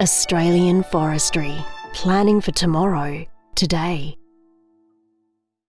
Australian Forestry. Planning for tomorrow, today.